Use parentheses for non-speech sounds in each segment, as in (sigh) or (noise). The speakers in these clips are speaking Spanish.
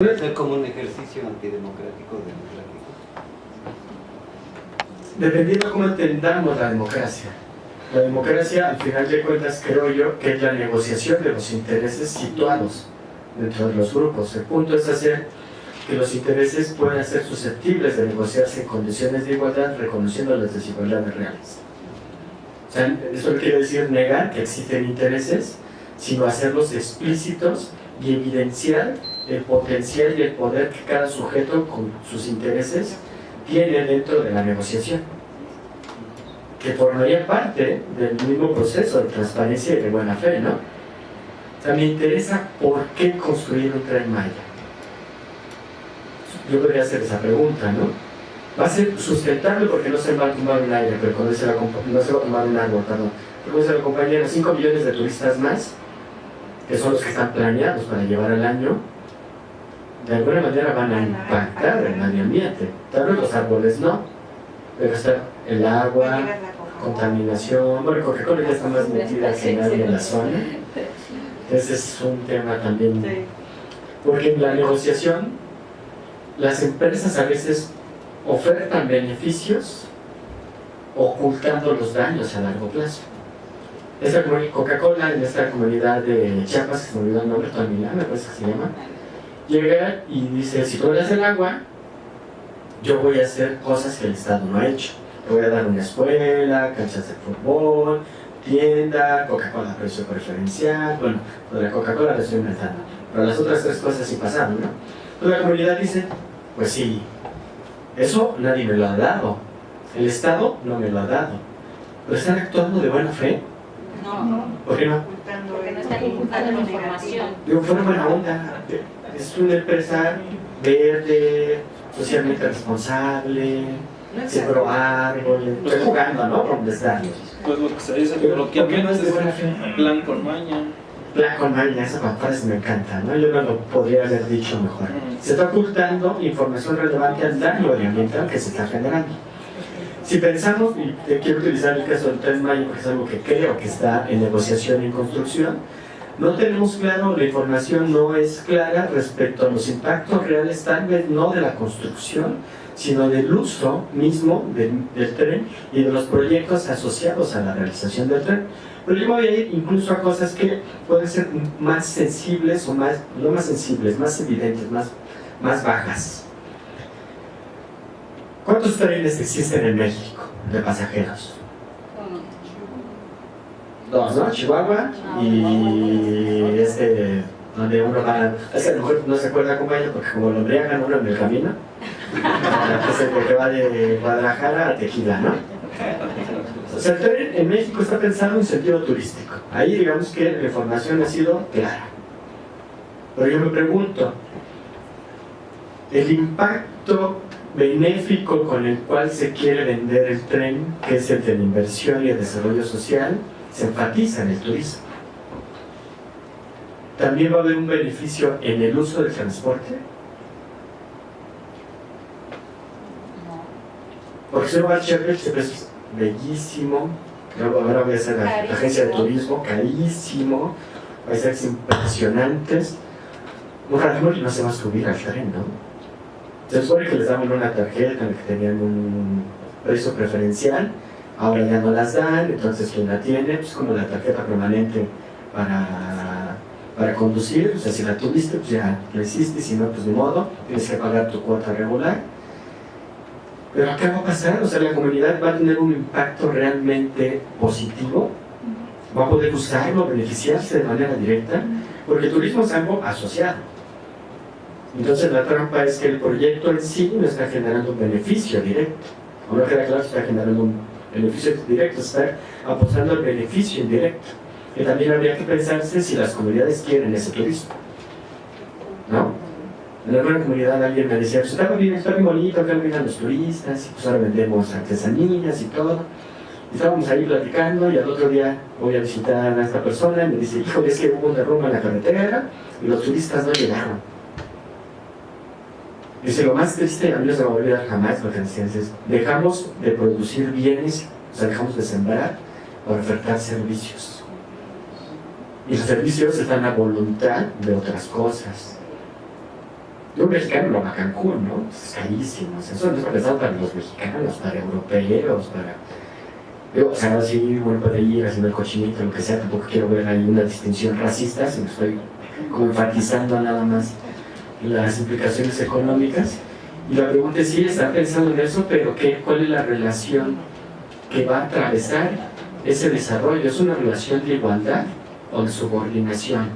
Puede ser como un ejercicio antidemocrático democrático. Dependiendo de cómo entendamos la democracia. La democracia, al final de cuentas, creo yo, que es la negociación de los intereses situados dentro de los grupos. El punto es hacer que los intereses puedan ser susceptibles de negociarse en condiciones de igualdad, reconociendo las desigualdades reales. O sea, eso no quiere decir negar que existen intereses, sino hacerlos explícitos y evidenciar el potencial y el poder que cada sujeto con sus intereses tiene dentro de la negociación que formaría parte del mismo proceso de transparencia y de buena fe, ¿no? O sea, me interesa por qué construir un tren Maya. Yo podría hacer esa pregunta, ¿no? Va a ser sustentable porque no se va a tomar un aire, pero cuando se la, no se va a tomar un árbol, perdón. Pero se lo acompañan 5 millones de turistas más, que son los que están planeados para llevar al año, de alguna manera van a impactar el medio ambiente. Tal vez los árboles no, pero está el agua, contaminación, bueno, Coca-Cola ya está más metida que nadie en la zona. Ese es un tema también. Porque en la negociación, las empresas a veces ofertan beneficios ocultando los daños a largo plazo. Esta Coca-Cola en esta comunidad de Chiapas, que se me olvidó el nombre, Tonilá, me parece que se llama, llega y dice, si tú das el agua, yo voy a hacer cosas que el Estado no ha hecho. Te voy a dar una escuela, canchas de fútbol, tienda, Coca-Cola precio preferencial, bueno, lo de la Coca-Cola lo estoy inventando, pero las otras tres cosas sí pasaron, ¿no? Entonces la comunidad dice, pues sí, eso nadie me lo ha dado, el Estado no me lo ha dado, pero están actuando de buena fe. No, ¿Por qué no? porque no están ocultando la información. Digo, fue una buena onda, es una empresa verde, socialmente responsable, sembró árboles, estoy jugando, ¿no? Con desdaños. Pues lo que se dice, Pero, lo que ¿por qué no menos es de es buena fe? plan con maña. La con maña, esa frase me encanta, ¿no? Yo no lo podría haber dicho mejor. Se está ocultando información relevante al daño ambiental que se está generando. Si pensamos, y quiero utilizar el caso del 3 de mayo porque es algo que creo que está en negociación y en construcción, no tenemos claro, la información no es clara respecto a los impactos reales, tal vez no de la construcción, sino del uso mismo del, tren y de los proyectos asociados a la realización del tren. Pero yo voy a ir incluso a cosas que pueden ser más sensibles o más, no más sensibles, más evidentes, más, más bajas. ¿Cuántos trenes existen en México de pasajeros? Dos, ¿no? Chihuahua y este, donde uno va, es que a lo mejor no se acuerda cómo ella, porque como lo embriagan uno en el camino, es el que va de Guadalajara a Tequila, ¿no? O sea, el tren en México está pensado en sentido turístico. Ahí digamos que la información ha sido clara. Pero yo me pregunto, el impacto benéfico con el cual se quiere vender el tren, que es el de la inversión y el desarrollo social, se enfatiza en el turismo. También va a haber un beneficio en el uso del transporte. Porque si uno va Chevrolet, siempre es bellísimo. Ahora voy a hacer la, la agencia de turismo, carísimo. Paisajes impresionantes. Un y no se va a subir al tren, ¿no? Se supone que les daban una tarjeta en la que tenían un precio preferencial, ahora ya no las dan, entonces quien la tiene, pues como la tarjeta permanente para, para conducir, o sea, si la tuviste, pues ya lo hiciste, si no, pues de modo, tienes que pagar tu cuota regular. Pero ¿qué va a pasar? O sea, la comunidad va a tener un impacto realmente positivo, va a poder usarlo, beneficiarse de manera directa, porque el turismo es algo asociado. Entonces la trampa es que el proyecto en sí no está generando un beneficio directo. O no queda claro que está generando un beneficio directo, está apostando al beneficio indirecto. Que también habría que pensarse si las comunidades quieren ese turismo. ¿No? En alguna comunidad alguien me decía, pues está bien, está bien bonito, acá vienen los turistas, y pues ahora vendemos artesanías y todo. Y estábamos ahí platicando y al otro día voy a visitar a esta persona y me dice, híjole, es que hubo un derrumbe en la carretera y los turistas no llegaron. Dice, lo más triste, a mí no se me va a olvidar jamás lo que decían, es, dejamos de producir bienes, o sea, dejamos de sembrar para ofertar servicios. Y los servicios están a voluntad de otras cosas. Y un mexicano no va a Cancún, ¿no? Es carísimo. O eso no es pensado para los mexicanos, para europeos, para. Digo, o sea, sí, uno puede ir haciendo el cochinito, lo que sea, tampoco quiero ver ahí una distinción racista, sino estoy como enfatizando nada más las implicaciones económicas. Y la pregunta es, sí, está pensando en eso, pero ¿qué, ¿cuál es la relación que va a atravesar ese desarrollo? ¿Es una relación de igualdad o de subordinación?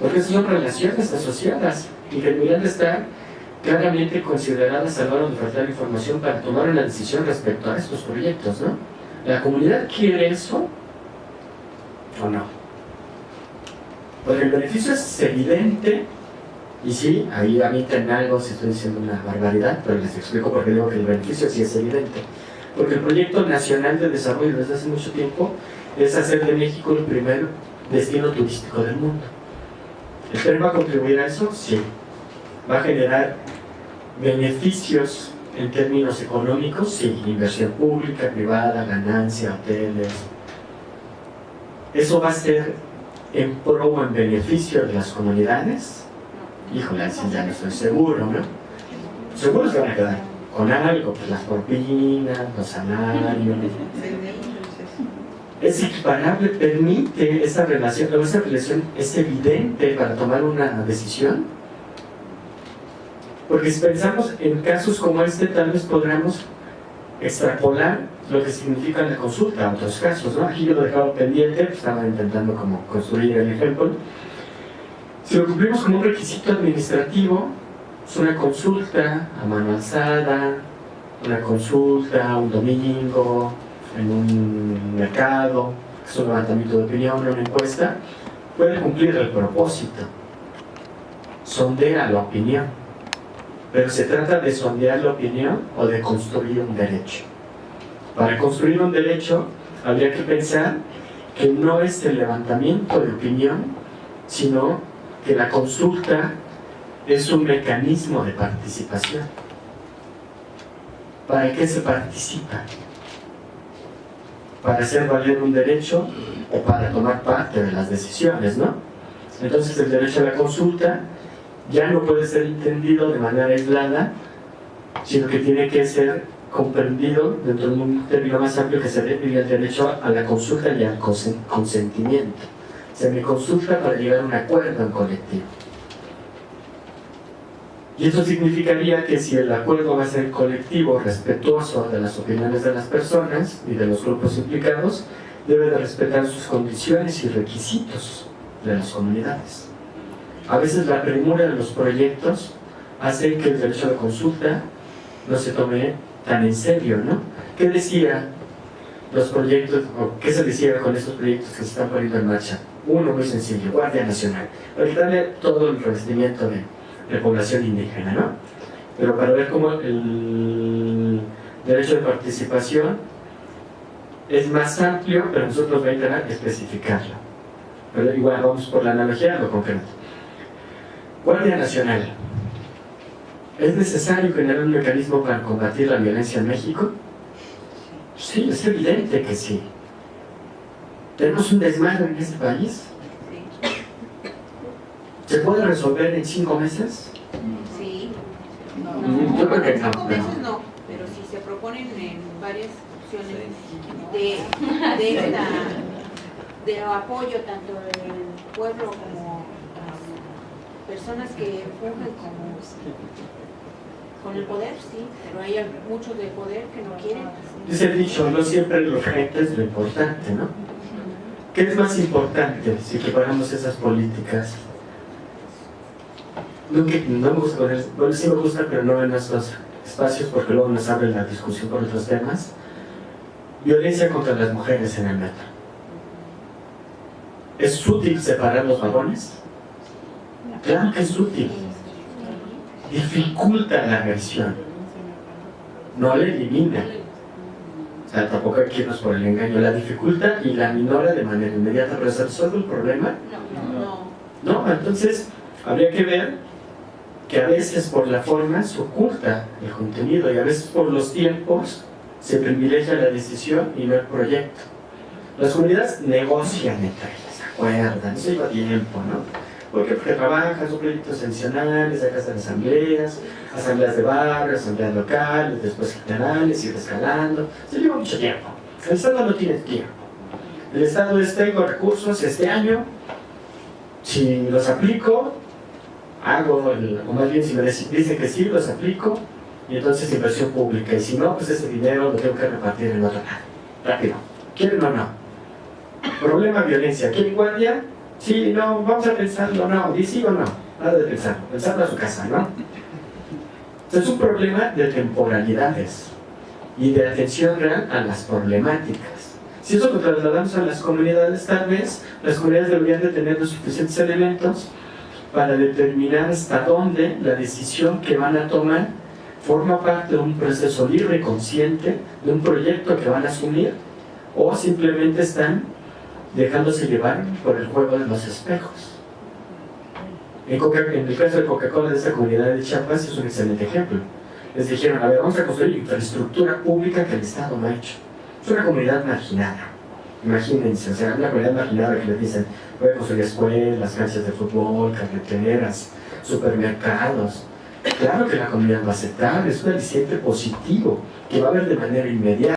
Porque esas son relaciones asociadas y que deberían de estar claramente consideradas a la hora de ofertar información para tomar una decisión respecto a estos proyectos, ¿no? ¿La comunidad quiere eso o no? Porque el beneficio es evidente y sí, ahí a mí en algo si estoy diciendo una barbaridad, pero les explico por qué digo que el beneficio sí es evidente. Porque el proyecto nacional de desarrollo desde hace mucho tiempo es hacer de México el primer destino turístico del mundo. ¿El tren va a contribuir a eso? Sí. ¿Va a generar beneficios en términos económicos? Sí. Inversión pública, privada, ganancia, hoteles. ¿Eso va a ser en pro o en beneficio de las comunidades? Híjole, así ya no estoy seguro, ¿no? Seguro se van a quedar con algo, pues las propinas, los salarios. Es equiparable, permite esa relación, o esa relación es evidente para tomar una decisión. Porque si pensamos en casos como este, tal vez podamos extrapolar lo que significa la consulta a otros casos, ¿no? Aquí yo lo dejaba pendiente, pues estaba intentando como construir el ejemplo. Si lo cumplimos como un requisito administrativo, es una consulta a mano alzada, una consulta un domingo, en un mercado, es un levantamiento de opinión, una encuesta, puede cumplir el propósito. Sondea la opinión. Pero se trata de sondear la opinión o de construir un derecho. Para construir un derecho habría que pensar que no es el levantamiento de opinión, sino que la consulta es un mecanismo de participación. ¿Para qué se participa? ¿Para hacer valer un derecho o para tomar parte de las decisiones, no? Entonces el derecho a la consulta ya no puede ser entendido de manera aislada, sino que tiene que ser comprendido dentro de un término más amplio que sería el derecho a la consulta y al consentimiento. Se me consulta para llegar a un acuerdo en colectivo. Y eso significaría que si el acuerdo va a ser colectivo, respetuoso de las opiniones de las personas y de los grupos implicados, debe de respetar sus condiciones y requisitos de las comunidades. A veces la premura de los proyectos hace que el derecho la consulta no se tome tan en serio, ¿no? ¿Qué decía los proyectos, o qué se decía con estos proyectos que se están poniendo en marcha? Uno muy sencillo, Guardia Nacional. Para quitarle todo el revestimiento de de población indígena, ¿no? Pero para ver cómo el derecho de participación es más amplio, pero nosotros vamos a intentar especificarlo. Pero igual vamos por la analogía a lo concreto. Guardia Nacional. ¿Es necesario generar un mecanismo para combatir la violencia en México? Sí, es evidente que sí. ¿Tenemos un desmadre en este país? ¿Se puede resolver en cinco meses? Sí. Mm, Yo creo que En no. cinco meses no, pero si se proponen en varias opciones de, de esta de apoyo tanto del pueblo como um, personas que fungen como con el poder, sí, pero hay muchos de poder que no quieren. Dice el dicho, no siempre lo urgente es lo importante, ¿no? ¿Qué es más importante si preparamos esas políticas? No, me gusta poner, bueno, sí me gusta, pero no en estos espacios porque luego nos abre la discusión por otros temas. Violencia contra las mujeres en el metro. ¿Es útil separar los vagones? Claro que es útil. Dificulta la agresión. No la elimina. O sea, tampoco hay que irnos por el engaño. La dificulta y la minora de manera inmediata, pero ¿se resuelve el problema? No, No, entonces habría que ver que a veces por la forma se oculta el contenido y a veces por los tiempos se privilegia la decisión y no el proyecto. Las comunidades negocian entre ellas, se acuerdan, eso lleva tiempo, ¿no? Porque (laughs) trabajan, son proyectos adicionales, acá están asambleas, asambleas de barrio, asambleas locales, después generales, ir escalando. Se lleva mucho tiempo. El Estado no tiene tiempo. El Estado es, tengo recursos este año, si los aplico, hago, el, o más bien si me dicen que sí, los aplico, y entonces inversión pública. Y si no, pues ese dinero lo tengo que repartir en otro lado. Rápido. ¿Quieren o no? Problema violencia. ¿Quieren guardia? Sí, no, vamos a pensarlo, no. ¿Y sí o no? Nada de pensar. Pensarlo a su casa, ¿no? Entonces es un problema de temporalidades y de atención real a las problemáticas. Si eso lo trasladamos a las comunidades, tal vez las comunidades deberían de tener los suficientes elementos para determinar hasta dónde la decisión que van a tomar forma parte de un proceso libre consciente, de un proyecto que van a asumir, o simplemente están dejándose llevar por el juego de los espejos. En, el caso de Coca-Cola de esta comunidad de Chiapas es un excelente ejemplo. Les dijeron, a ver, vamos a construir infraestructura pública que el Estado no ha hecho. Es una comunidad marginada. Imagínense, o sea, una comunidad marginada que les dicen, voy a construir escuelas, canchas de fútbol, carreteras, supermercados. Claro que la comunidad va a aceptar, es un aliciente positivo que va a haber de manera inmediata.